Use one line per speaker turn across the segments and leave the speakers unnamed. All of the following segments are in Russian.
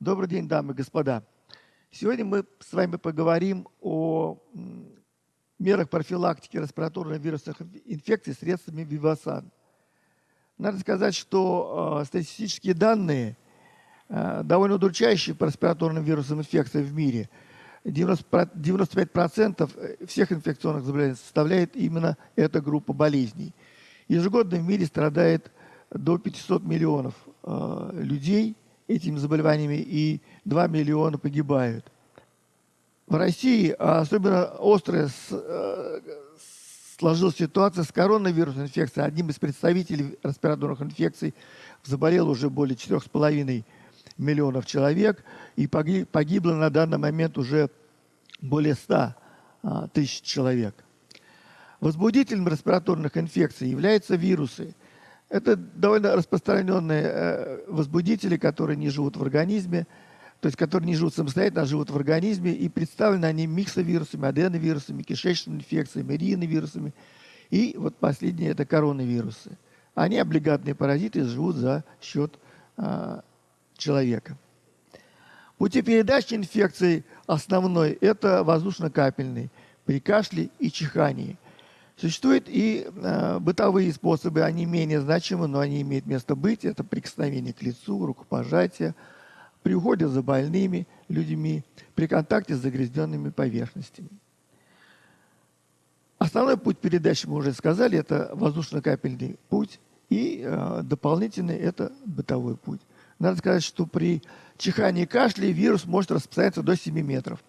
Добрый день, дамы и господа. Сегодня мы с вами поговорим о мерах профилактики респираторных вирусных инфекций средствами Вивасан. Надо сказать, что э, статистические данные э, довольно удручающие по респираторным вирусным инфекциям в мире. 90, 95% всех инфекционных заболеваний составляет именно эта группа болезней. Ежегодно в мире страдает до 500 миллионов э, людей этими заболеваниями и 2 миллиона погибают. В России особенно острая э, сложилась ситуация с коронавирусной инфекцией. Одним из представителей респираторных инфекций заболело уже более 4,5 миллионов человек, и погибло на данный момент уже более 100 а, тысяч человек. Возбудителем респираторных инфекций являются вирусы. Это довольно распространенные э, возбудители, которые не живут в организме, то есть которые не живут самостоятельно, а живут в организме, и представлены они миксовирусами, аденовирусами, кишечными инфекциями, риновирусами. И вот последние – это коронавирусы. Они облигатные паразиты, живут за счет а, человека. Пути передачи инфекции основной – это воздушно-капельный при кашле и чихании – Существуют и э, бытовые способы, они менее значимы, но они имеют место быть. Это прикосновение к лицу, рукопожатие, при уходе за больными людьми, при контакте с загрязненными поверхностями. Основной путь передачи, мы уже сказали, это воздушно-капельный путь, и э, дополнительный – это бытовой путь. Надо сказать, что при чихании и кашле вирус может распространяться до 7 метров.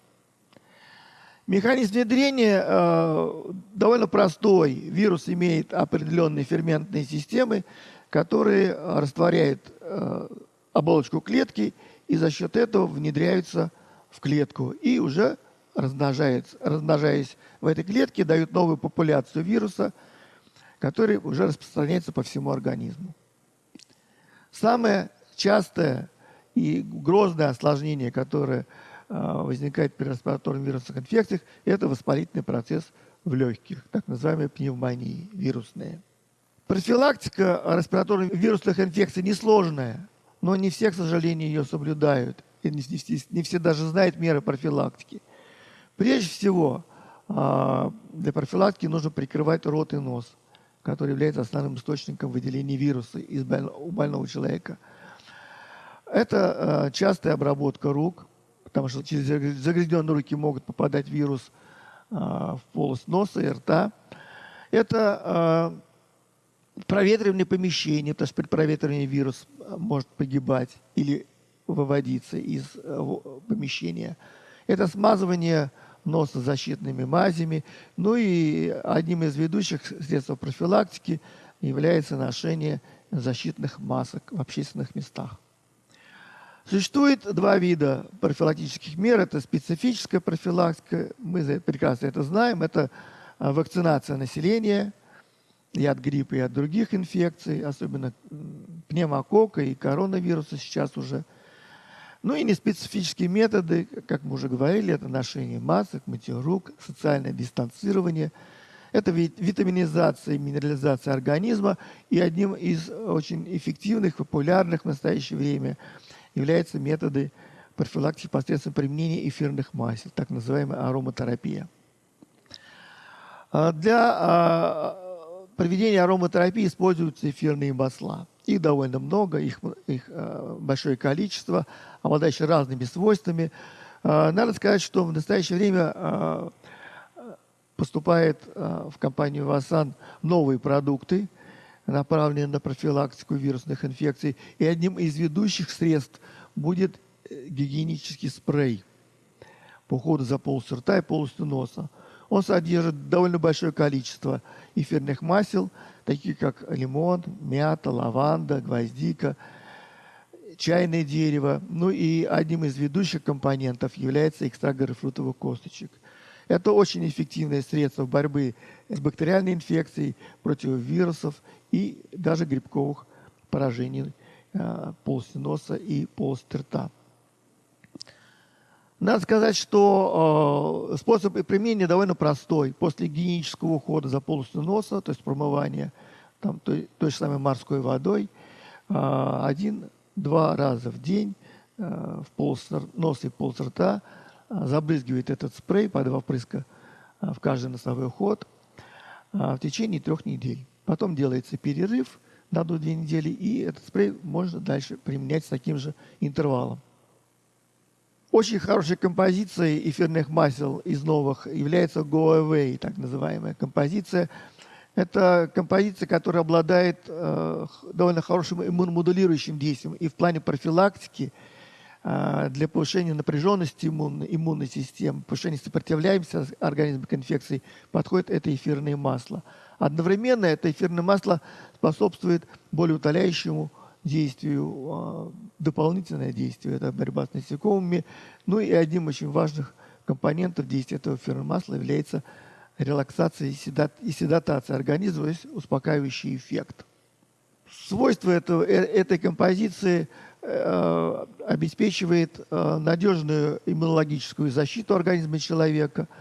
Механизм внедрения э, довольно простой. Вирус имеет определенные ферментные системы, которые растворяют э, оболочку клетки и за счет этого внедряются в клетку и уже размножаются, размножаясь в этой клетке, дают новую популяцию вируса, который уже распространяется по всему организму. Самое частое и грозное осложнение, которое возникает при респираторных вирусных инфекциях, это воспалительный процесс в легких, так называемые пневмонии вирусные. Профилактика респираторных вирусных инфекций несложная, но не все, к сожалению, ее соблюдают. И не, не, не все даже знают меры профилактики. Прежде всего, а, для профилактики нужно прикрывать рот и нос, который является основным источником выделения вируса из больного, у больного человека. Это а, частая обработка рук – потому что через загрязненные руки могут попадать вирус а, в полость носа и рта. Это а, проветривание помещения, потому что при проветривании вирус а, может погибать или выводиться из помещения. Это смазывание носа защитными мазями. Ну и одним из ведущих средств профилактики является ношение защитных масок в общественных местах. Существует два вида профилактических мер. Это специфическая профилактика, мы прекрасно это знаем. Это а, вакцинация населения и от гриппа, и от других инфекций, особенно пневмокока и коронавируса сейчас уже. Ну и неспецифические методы, как мы уже говорили, это ношение масок, мытье рук, социальное дистанцирование. Это витаминизация и минерализация организма. И одним из очень эффективных, популярных в настоящее время – являются методы профилактики посредством применения эфирных масел, так называемая ароматерапия. А для а, проведения ароматерапии используются эфирные масла. Их довольно много, их, их а, большое количество, обладающие разными свойствами. Надо сказать, что в настоящее время поступает в компанию Васан новые продукты – направленные на профилактику вирусных инфекций. И одним из ведущих средств будет э, гигиенический спрей по уходу за полостью рта и полостью носа. Он содержит довольно большое количество эфирных масел, такие как лимон, мята, лаванда, гвоздика, чайное дерево. Ну и одним из ведущих компонентов является экстракт грейпфрутовых косточек. Это очень эффективное средство борьбы с бактериальной инфекцией, против вирусов и даже грибковых поражений э, полости носа и полости рта. Надо сказать, что э, способ применения довольно простой. После гигиенического ухода за полостью носа, то есть промывания там, той, той же самой морской водой, э, один-два раза в день в полос носа и полос рта, забрызгивает этот спрей по два впрыска в каждый носовой ход в течение трех недель. Потом делается перерыв на одну-две недели, и этот спрей можно дальше применять с таким же интервалом. Очень хорошей композицией эфирных масел из новых является Go Away, так называемая композиция. Это композиция, которая обладает э, довольно хорошим иммуномодулирующим действием и в плане профилактики для повышения напряженности иммунной, иммунной системы, повышения сопротивляемости организма к инфекции подходит это эфирное масло. Одновременно это эфирное масло способствует более утоляющему действию, а, дополнительное действие – это борьба с насекомыми. Ну и одним очень важных компонентов действия этого эфирного масла является релаксация и, седат, и седатация организма, то есть успокаивающий эффект. Свойство этого, э, этой композиции э, обеспечивает э, надежную иммунологическую защиту организма человека –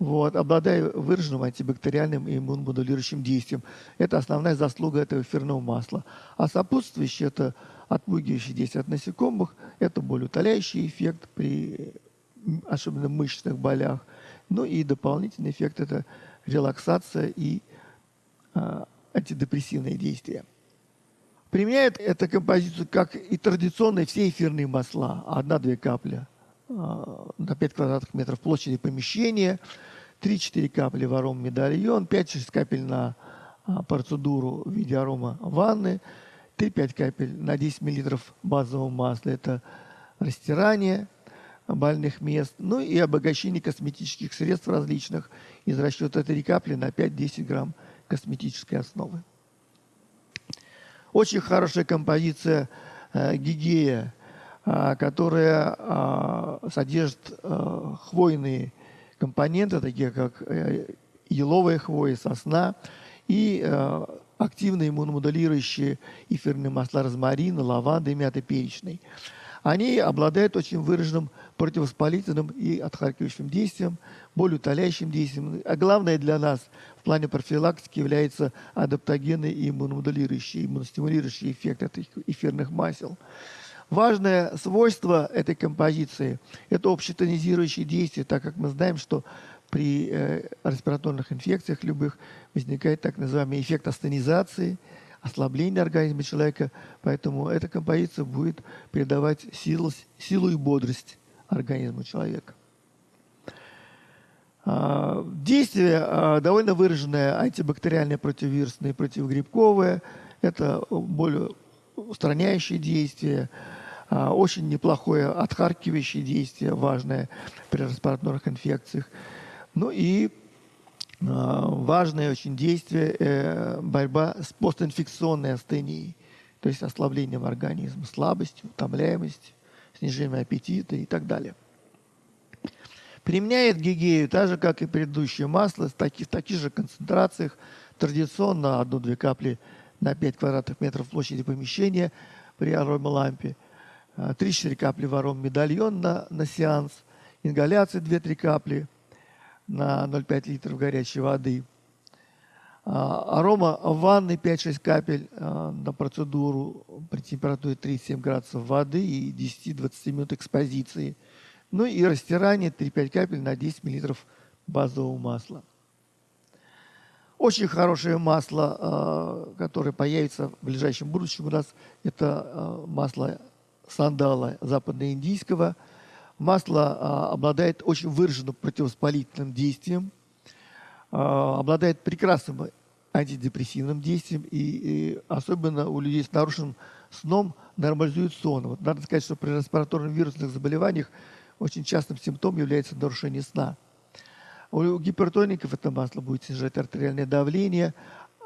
вот, обладая выраженным антибактериальным и иммуномодулирующим действием. Это основная заслуга этого эфирного масла. А сопутствующее – это отпугивающее действие от насекомых, это болеутоляющий эффект при особенно мышечных болях. Ну и дополнительный эффект – это релаксация и а, антидепрессивные действия. Применяют эту композицию как и традиционные все эфирные масла, одна-две капли а, на 5 квадратных метров площади помещения – 3-4 капли в аром медальон, 5-6 капель на а, процедуру в виде арома ванны, 3-5 капель на 10 мл базового масла. Это растирание больных мест, ну и обогащение косметических средств различных из расчета 3 капли на 5-10 грамм косметической основы. Очень хорошая композиция э, гигея, э, которая э, содержит э, хвойные компоненты, такие как э, еловая хвоя, сосна и э, активные иммуномодулирующие эфирные масла розмарина, лаванды и мяты перечной. Они обладают очень выраженным противовоспалительным и отхаркивающим действием, более утоляющим действием. А главное для нас в плане профилактики является адаптогенный и иммуномодулирующий, иммуностимулирующий эффект этих эфирных масел. Важное свойство этой композиции – это общетонизирующее действие, так как мы знаем, что при э, респираторных инфекциях любых возникает так называемый эффект астенизации, ослабление организма человека, поэтому эта композиция будет передавать силу, силу и бодрость организму человека. А, действие а, довольно выраженное, антибактериальное, противовирусное, противогрибковое. Это более устраняющее действие, а, очень неплохое отхаркивающее действие, важное при респираторных инфекциях. Ну и важное очень действие э, – борьба с постинфекционной астенией, то есть ослаблением организма, слабостью, утомляемостью, снижением аппетита и так далее. Применяет гигею так же, как и предыдущее масло, в таких, в таких же концентрациях, традиционно 1-2 капли на 5 квадратных метров площади помещения при аромалампе – 3-4 капли ворон медальон на, на сеанс, ингаляция 2-3 капли на 0,5 литров горячей воды. А, арома ванны 5-6 капель а, на процедуру при температуре 37 градусов воды и 10-20 минут экспозиции. Ну и растирание 3-5 капель на 10 миллилитров базового масла. Очень хорошее масло, а, которое появится в ближайшем будущем у нас, это масло сандала западноиндийского. Масло обладает очень выраженным противовоспалительным действием, обладает прекрасным антидепрессивным действием и, и особенно у людей с нарушенным сном нормализует сон. Вот надо сказать, что при респираторных вирусных заболеваниях очень частым симптомом является нарушение сна. У гипертоников это масло будет снижать артериальное давление,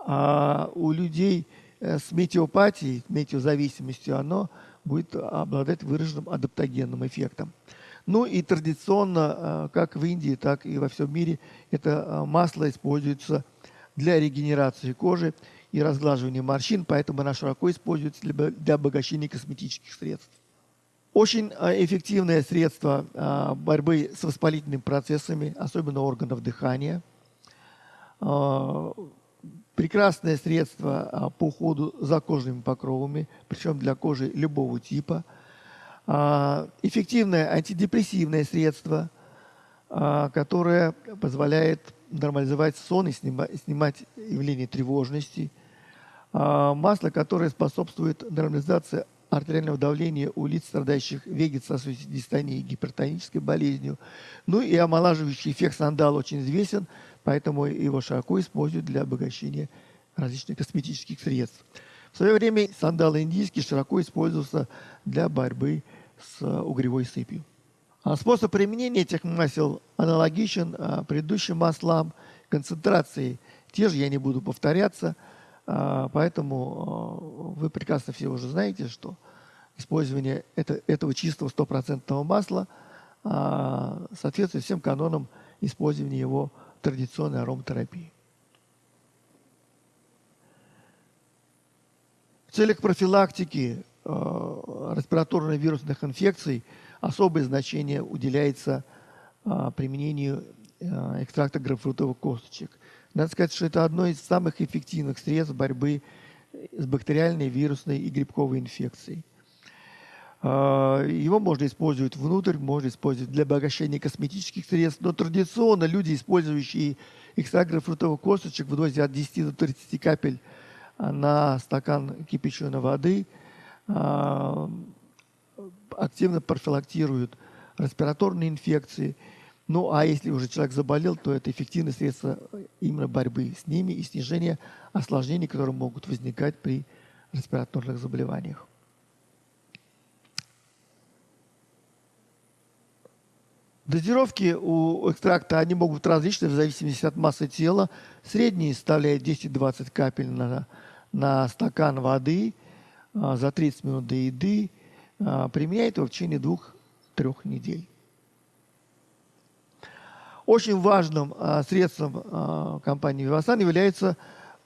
а у людей э, с метеопатией, метеозависимостью, оно будет обладать выраженным адаптогенным эффектом. Ну и традиционно, э, как в Индии, так и во всем мире, это э, масло используется для регенерации кожи и разглаживания морщин, поэтому оно широко используется для обогащения косметических средств. Очень э, эффективное средство борьбы с воспалительными процессами, особенно органов дыхания прекрасное средство а, по уходу за кожными покровами, причем для кожи любого типа. А, эффективное антидепрессивное средство, а, которое позволяет нормализовать сон и снимать явление тревожности. А, масло, которое способствует нормализации артериального давления у лиц, страдающих вегетососудистой дистонией и гипертонической болезнью. Ну и омолаживающий эффект сандала очень известен, поэтому его широко используют для обогащения различных косметических средств. В свое время сандал индийский широко использовался для борьбы с угревой сыпью. А способ применения этих масел аналогичен а, предыдущим маслам. Концентрации те же, я не буду повторяться. А, поэтому вы прекрасно все уже знаете, что использование это, этого чистого стопроцентного масла соответствует всем канонам использования его традиционной ароматерапии. В целях профилактики э, респираторно-вирусных инфекций особое значение уделяется э, применению э, экстракта грейпфрутовых косточек. Надо сказать, что это одно из самых эффективных средств борьбы с бактериальной, вирусной и грибковой инфекцией. Его можно использовать внутрь, можно использовать для обогащения косметических средств, но традиционно люди, использующие экстракт грейпфрутовых косточек в дозе от 10 до 30 капель на стакан кипяченой воды а, активно профилактируют респираторные инфекции. Ну, а если уже человек заболел, то это эффективное средство именно борьбы с ними и снижения осложнений, которые могут возникать при респираторных заболеваниях. Дозировки у экстракта они могут быть различны в зависимости от массы тела. Средний составляет 10-20 капель на, на стакан воды а, за 30 минут до еды. А, применяет его в течение двух-трех недель. Очень важным а, средством а, компании Vivasan является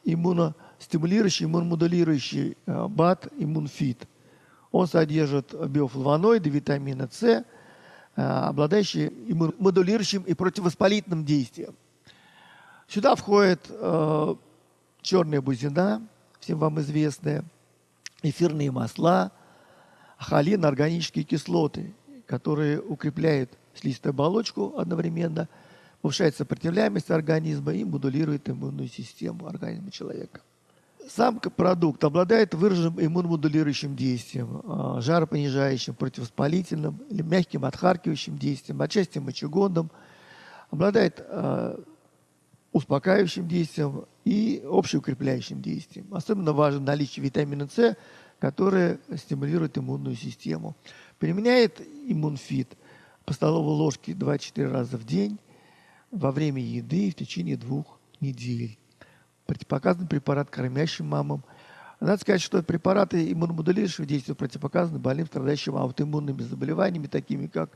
иммуностимулирующий, иммуномодулирующий БАТ Иммунфит. Он содержит биофлавоноиды, витамина С – обладающие модулирующим и противовоспалительным действием. Сюда входит черная бузина, всем вам известная, эфирные масла, холин, органические кислоты, которые укрепляют слизистую оболочку одновременно, повышает сопротивляемость организма и модулирует иммунную систему организма человека. Сам продукт обладает выраженным иммуномодулирующим действием, а, жаропонижающим, противовоспалительным или мягким отхаркивающим действием, отчасти мочегонным, обладает а, успокаивающим действием и общеукрепляющим действием. Особенно важно наличие витамина С, который стимулирует иммунную систему. Применяет иммунфит по столовой ложке 2-4 раза в день во время еды в течение двух недель противопоказан препарат кормящим мамам. Надо сказать, что препараты иммуномодулирующего действия противопоказаны больным, страдающим аутоиммунными заболеваниями, такими как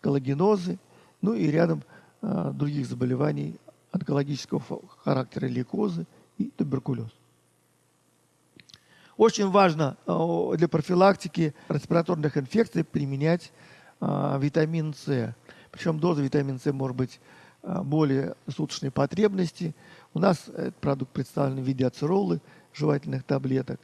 коллагенозы, ну и рядом э, других заболеваний онкологического характера, лейкозы и туберкулез. Очень важно э, для профилактики респираторных инфекций применять э, витамин С. Причем доза витамина С может быть э, более суточной потребности – у нас этот продукт представлен в виде ацеролы, жевательных таблеток.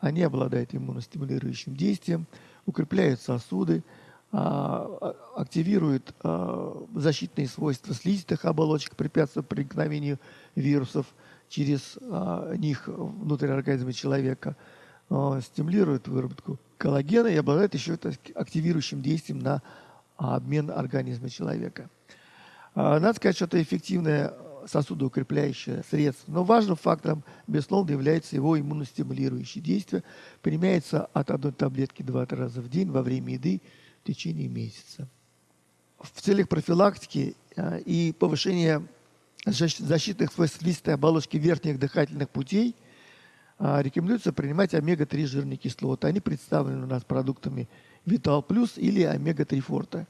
Они обладают иммуностимулирующим действием, укрепляют сосуды, а, активируют а, защитные свойства слизистых оболочек, препятствуют проникновению вирусов через них внутрь организма человека, стимулируют выработку коллагена и обладают еще активирующим действием на обмен организма человека. Надо сказать, что это эффективная сосудоукрепляющее средство. Но важным фактором, безусловно, является его иммуностимулирующее действие. Применяется от одной таблетки 2-3 раза в день во время еды в течение месяца. В целях профилактики а, и повышения защитных листой оболочки верхних дыхательных путей а, рекомендуется принимать омега-3 жирные кислоты. Они представлены у нас продуктами Vital Plus или омега-3 Forte.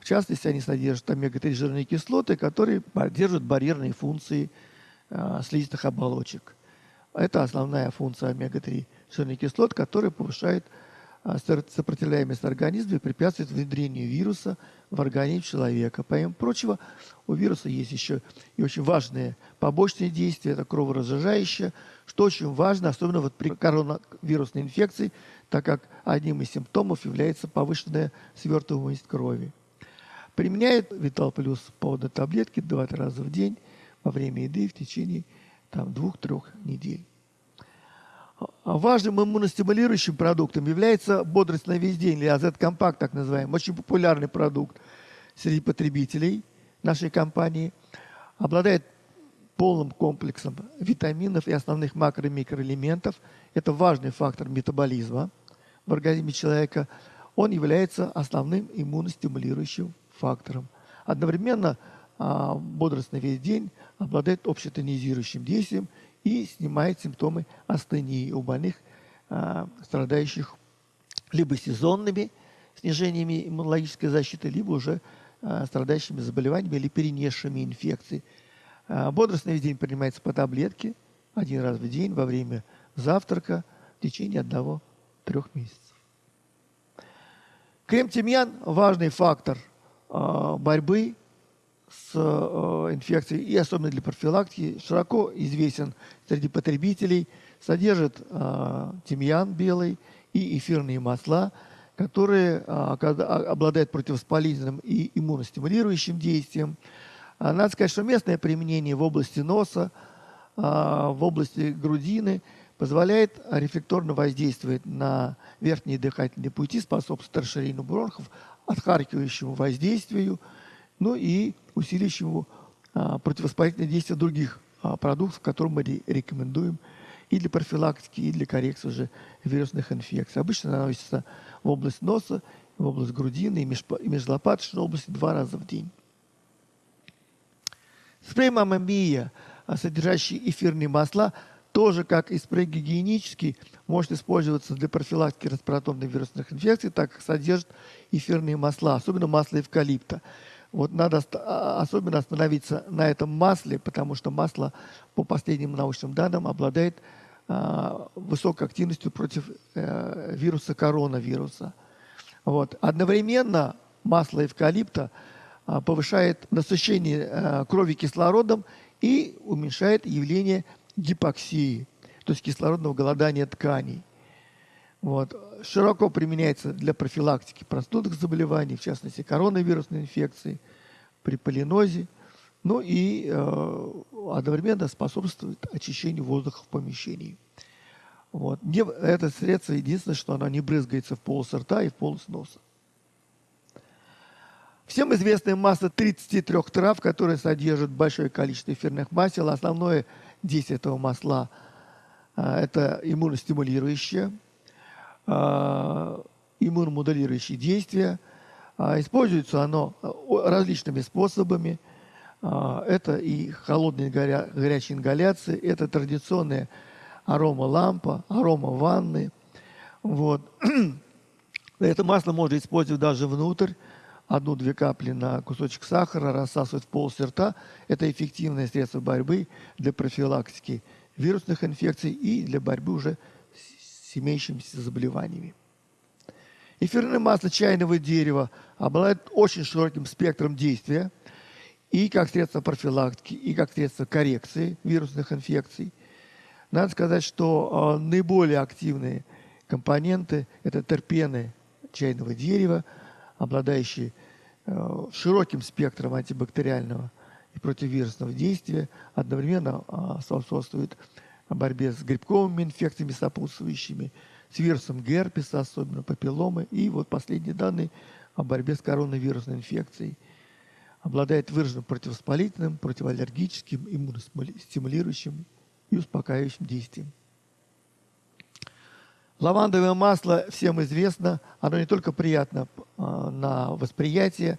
В частности, они содержат омега-3 жирные кислоты, которые поддерживают барьерные функции э, слизистых оболочек. Это основная функция омега-3 жирных кислот, которая повышает э, сопротивляемость организма и препятствует внедрению вируса в организм человека. Помимо прочего, у вируса есть еще и очень важные побочные действия, это кроворазжижающее, что очень важно, особенно вот при коронавирусной инфекции, так как одним из симптомов является повышенная свертываемость крови. Применяет Витал Плюс по одной таблетке два-три раза в день во время еды в течение там, двух-трех недель. А важным иммуностимулирующим продуктом является бодрость на весь день, или AZ-компакт, так называемый, очень популярный продукт среди потребителей нашей компании. Обладает полным комплексом витаминов и основных макро- и микроэлементов. Это важный фактор метаболизма в организме человека. Он является основным иммуностимулирующим фактором. Одновременно а, бодрость на весь день обладает общетонизирующим действием и снимает симптомы астении у больных, а, страдающих либо сезонными снижениями иммунологической защиты, либо уже а, страдающими заболеваниями или перенесшими инфекции. А, весь день принимается по таблетке один раз в день во время завтрака в течение одного-трех месяцев. Крем-тимьян – важный фактор борьбы с э, инфекцией и особенно для профилактики широко известен среди потребителей. Содержит тимьян белый и эфирные масла, которые обладают противовоспалительным и иммуностимулирующим действием. Надо сказать, что местное применение в области носа, в области грудины позволяет рефлекторно воздействовать на верхние дыхательные пути, способствует расширению бронхов, отхаркивающему воздействию – ну и усиливающему а, противовоспалительное действие других а, продуктов, которые мы рекомендуем и для профилактики, и для коррекции уже вирусных инфекций. Обычно наносится в область носа, в область грудины и межлопаточной области два раза в день. Спрей «Мама Мия», а, содержащий эфирные масла, тоже, как и спрей гигиенический, может использоваться для профилактики респираторных вирусных инфекций, так как содержит эфирные масла, особенно масло эвкалипта. Вот надо а, особенно остановиться на этом масле, потому что масло, по последним научным данным, обладает а, высокой активностью против э, вируса коронавируса. Вот. Одновременно масло эвкалипта повышает насыщение э, крови кислородом и уменьшает явление гипоксии, то есть кислородного голодания тканей. Вот. Широко применяется для профилактики простудных заболеваний, в частности коронавирусной инфекции, при полинозе, ну и э, одновременно способствует очищению воздуха в помещении. Вот. Не, это средство единственное, что оно не брызгается в полость рта и в полость носа. Всем известная масса 33 трав, которые содержат большое количество эфирных масел. Основное действие этого масла э, – это иммуностимулирующее – а, иммуномодулирующие действия. А, используется оно а, различными способами. Это и холодные горя, горячие ингаляции, это традиционная арома лампа, арома ванны. Вот. Это масло можно использовать даже внутрь. Одну-две капли на кусочек сахара рассасывать в пол рта. Это эффективное средство борьбы для профилактики вирусных инфекций и для борьбы уже с имеющимися заболеваниями. Эфирное масло чайного дерева обладает очень широким спектром действия и как средство профилактики, и как средство коррекции вирусных инфекций. Надо сказать, что э, наиболее активные компоненты – это терпены чайного дерева, обладающие э, широким спектром антибактериального и противовирусного действия, одновременно способствуют о борьбе с грибковыми инфекциями сопутствующими, с вирусом герпеса, особенно папилломы, и вот последние данные о борьбе с коронавирусной инфекцией. Обладает выраженным противовоспалительным, противоаллергическим, иммуностимулирующим и успокаивающим действием. Лавандовое масло всем известно, оно не только приятно а, на восприятие,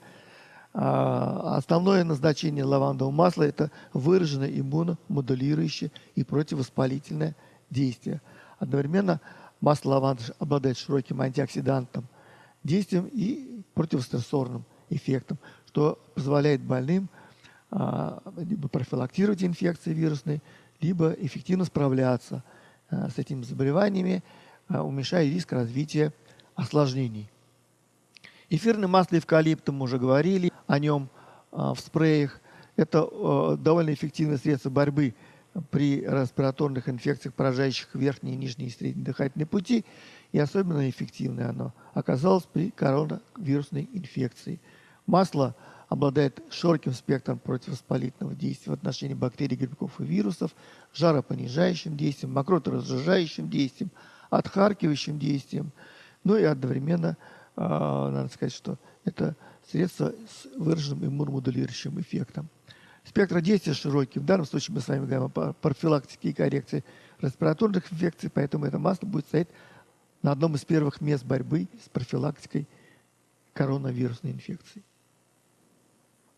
а, основное назначение лавандового масла – это выраженное иммуномодулирующее и противовоспалительное действие. Одновременно масло лаванды обладает широким антиоксидантным действием и противострессорным эффектом, что позволяет больным а, либо профилактировать инфекции вирусные, либо эффективно справляться с этими заболеваниями, уменьшая риск развития осложнений. Эфирное масло эвкалипта, мы уже говорили о нем а, в спреях. Это а, довольно эффективное средство борьбы при респираторных инфекциях, поражающих верхние, нижние и средние дыхательные пути. и особенно эффективное оно оказалось при коронавирусной инфекции. Масло обладает широким спектром противовоспалительного действия в отношении бактерий, грибков и вирусов, жаропонижающим действием, мокроторазжижающим действием, отхаркивающим действием, ну и одновременно, э, надо сказать, что это средство с выраженным иммуномодулирующим эффектом. Спектр действия широкий. В данном случае мы с вами говорим о профилактике и коррекции респираторных инфекций, поэтому это масло будет стоять на одном из первых мест борьбы с профилактикой коронавирусной инфекции.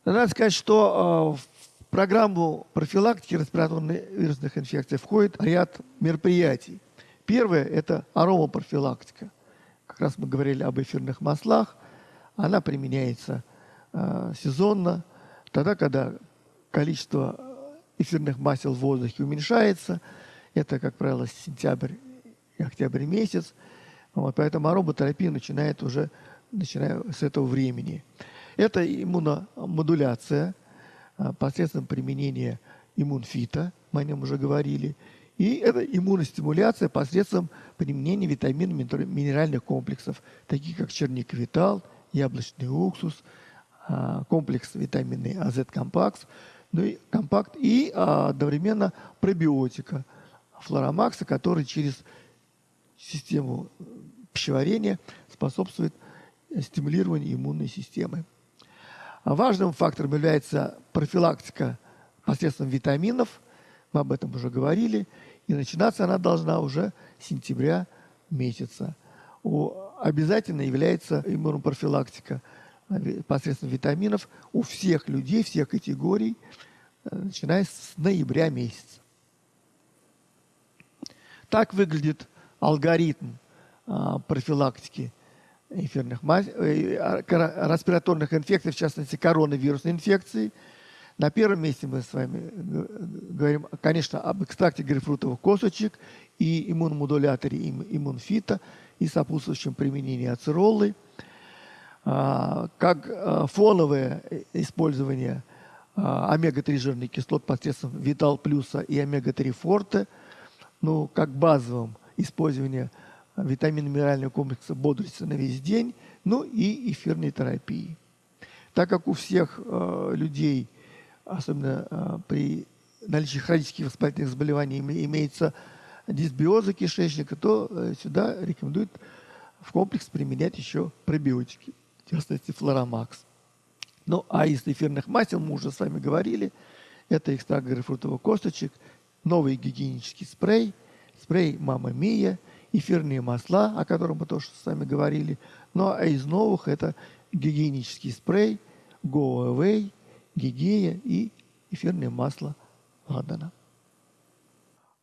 Надо сказать, что в программу профилактики респираторных вирусных инфекций входит ряд мероприятий. Первое – это аромапрофилактика. Как раз мы говорили об эфирных маслах. Она применяется э, сезонно, тогда, когда количество эфирных масел в воздухе уменьшается. Это, как правило, сентябрь и октябрь месяц. Вот, поэтому ароматерапия начинает уже начиная с этого времени. Это иммуномодуляция а, посредством применения иммунфита, мы о нем уже говорили. И это иммуностимуляция посредством применения витаминов минеральных комплексов, таких как черниковитал, яблочный уксус, а, комплекс витаминный АЗ-компакс, ну и компакт и а, одновременно пробиотика флоромакса, который через систему пищеварения способствует стимулированию иммунной системы. А важным фактором является профилактика посредством витаминов. Мы об этом уже говорили. И начинаться она должна уже с сентября месяца. У, обязательно является иммунопрофилактика э, посредством витаминов у всех людей, всех категорий, э, начиная с ноября месяца. Так выглядит алгоритм а, профилактики эфирных э, а, респираторных инфекций, в частности коронавирусной инфекции. На первом месте мы с вами говорим, конечно, об экстракте грейпфрутовых косточек и иммуномодуляторе иммунфита и сопутствующем применении ацеролы. А, как а, фоновое использование омега-3 жирных кислот посредством Витал Плюса и омега-3 Форте, ну, как базовым использование витаминно-минерального комплекса бодрости на весь день, ну и эфирной терапии. Так как у всех э, людей, особенно э, при наличии хронических воспалительных заболеваний, имеется дисбиоза кишечника, то э, сюда рекомендуют в комплекс применять еще пробиотики, в частности флоромакс. Ну, а из эфирных масел мы уже с вами говорили, это экстракт грейпфрутовых косточек, новый гигиенический спрей, спрей «Мама Мия», эфирные масла, о котором мы тоже с вами говорили. Ну а из новых это гигиенический спрей, Go Away, Гигея и эфирное масло Ладана.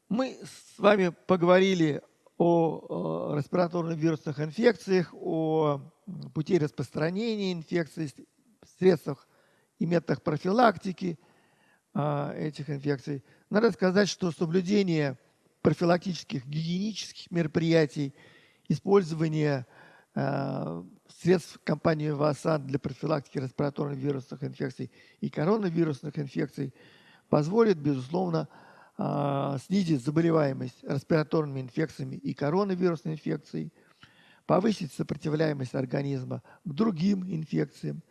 Мы с вами поговорили о, о респираторных вирусных инфекциях, о пути распространения инфекций, средствах и методах профилактики а, этих инфекций. Надо сказать, что соблюдение профилактических гигиенических мероприятий, использование э, средств компании ВАСАН для профилактики респираторных вирусных инфекций и коронавирусных инфекций позволит, безусловно, э, снизить заболеваемость респираторными инфекциями и коронавирусной инфекцией, повысить сопротивляемость организма к другим инфекциям,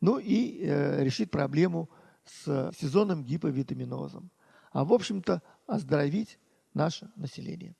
ну и э, решить проблему с сезонным гиповитаминозом. А в общем-то оздоровить наше население.